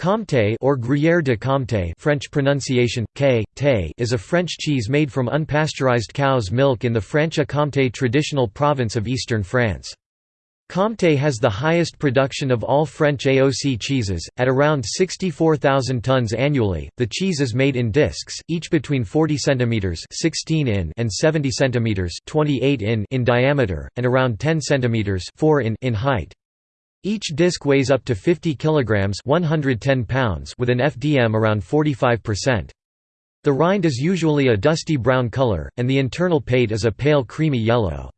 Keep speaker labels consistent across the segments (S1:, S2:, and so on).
S1: Comté or Gruyère de Comté French pronunciation, K, té, is a French cheese made from unpasteurized cow's milk in the Franche-Comté traditional province of eastern France. Comté has the highest production of all French AOC cheeses, at around 64,000 tons annually. The cheese is made in discs, each between 40 cm 16 in and 70 cm 28 in in diameter, and around 10 cm 4 in in height. Each disc weighs up to 50 kilograms 110 pounds with an FDM around 45%. The rind is usually a dusty brown color, and the internal pate is a pale creamy yellow.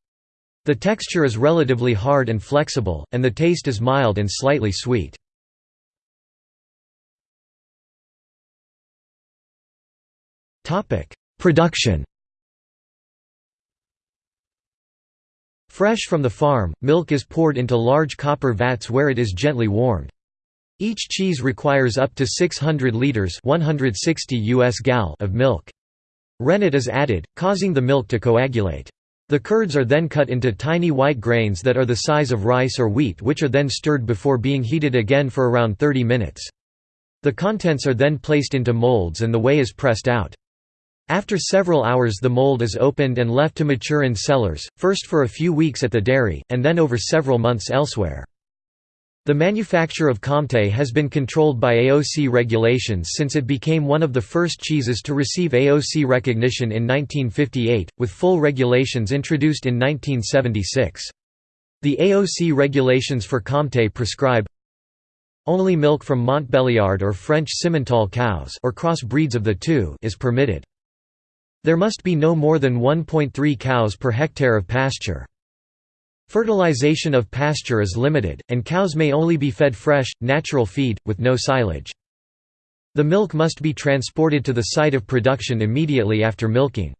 S1: The texture is relatively hard and flexible, and the taste is mild and slightly sweet. Production Fresh from the farm, milk is poured into large copper vats where it is gently warmed. Each cheese requires up to 600 liters 160 US gal of milk. Rennet is added, causing the milk to coagulate. The curds are then cut into tiny white grains that are the size of rice or wheat which are then stirred before being heated again for around 30 minutes. The contents are then placed into molds and the whey is pressed out. After several hours the mold is opened and left to mature in cellars, first for a few weeks at the dairy, and then over several months elsewhere. The manufacture of Comté has been controlled by AOC regulations since it became one of the first cheeses to receive AOC recognition in 1958, with full regulations introduced in 1976. The AOC regulations for Comté prescribe only milk from Montbéliarde or French Simmental cows or cross breeds of the two is permitted. There must be no more than 1.3 cows per hectare of pasture. Fertilization of pasture is limited, and cows may only be fed fresh, natural feed, with no silage. The milk must be transported to the site of production immediately after milking.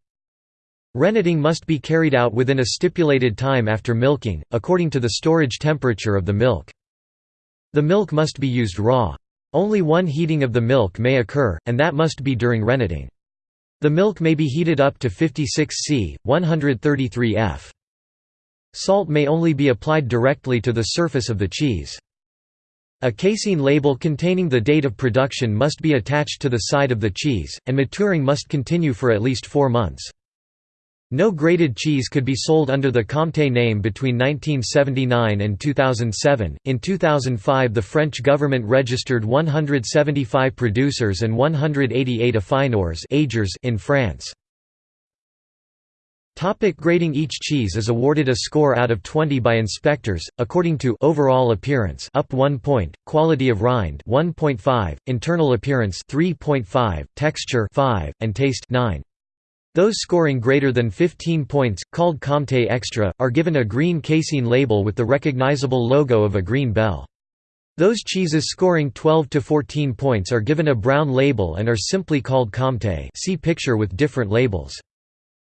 S1: Renneting must be carried out within a stipulated time after milking, according to the storage temperature of the milk. The milk must be used raw. Only one heating of the milk may occur, and that must be during renneting. The milk may be heated up to 56 C, 133 F. Salt may only be applied directly to the surface of the cheese. A casein label containing the date of production must be attached to the side of the cheese, and maturing must continue for at least four months. No grated cheese could be sold under the Comté name between 1979 and 2007. In 2005, the French government registered 175 producers and 188 affineurs in France. Topic grading Each cheese is awarded a score out of 20 by inspectors, according to overall appearance up 1 point, quality of rind 1.5, internal appearance 3.5, texture 5, and taste 9. Those scoring greater than 15 points, called Comté Extra, are given a green casein label with the recognizable logo of a green bell. Those cheeses scoring 12 to 14 points are given a brown label and are simply called Comté see picture with different labels.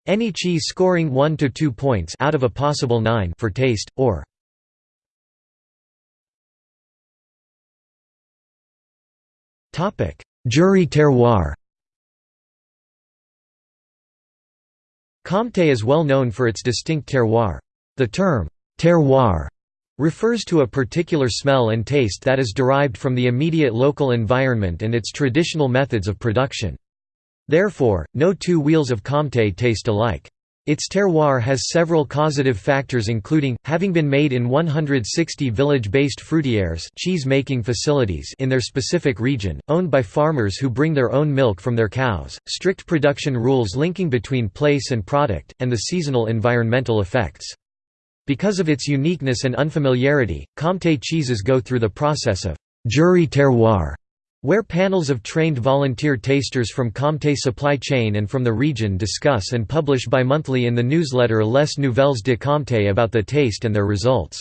S1: Any cheese scoring 1 to 2 points out of a possible 9 for taste, or Jury terroir Comté is well known for its distinct terroir. The term, terroir, refers to a particular smell and taste that is derived from the immediate local environment and its traditional methods of production. Therefore, no two wheels of Comté taste alike. Its terroir has several causative factors including, having been made in 160 village-based fruitières cheese-making facilities in their specific region, owned by farmers who bring their own milk from their cows, strict production rules linking between place and product, and the seasonal environmental effects. Because of its uniqueness and unfamiliarity, Comté cheeses go through the process of «jury terroir» where panels of trained volunteer tasters from Comté supply chain and from the region discuss and publish bi-monthly in the newsletter Les Nouvelles de Comté about the taste and their results.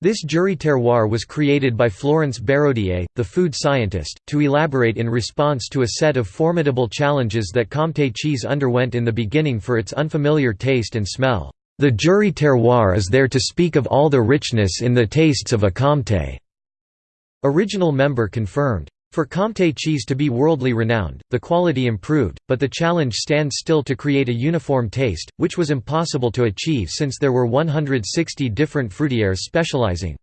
S1: This jury terroir was created by Florence Bérodier, the food scientist, to elaborate in response to a set of formidable challenges that Comté cheese underwent in the beginning for its unfamiliar taste and smell. The jury terroir is there to speak of all the richness in the tastes of a Comté. Original member confirmed. For Comté cheese to be worldly renowned, the quality improved, but the challenge stands still to create a uniform taste, which was impossible to achieve since there were 160 different fruitières specializing.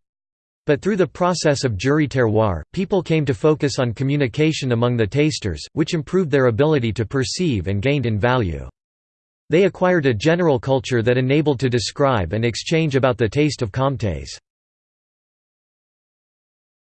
S1: But through the process of jury terroir, people came to focus on communication among the tasters, which improved their ability to perceive and gained in value. They acquired a general culture that enabled to describe and exchange about the taste of Comtés.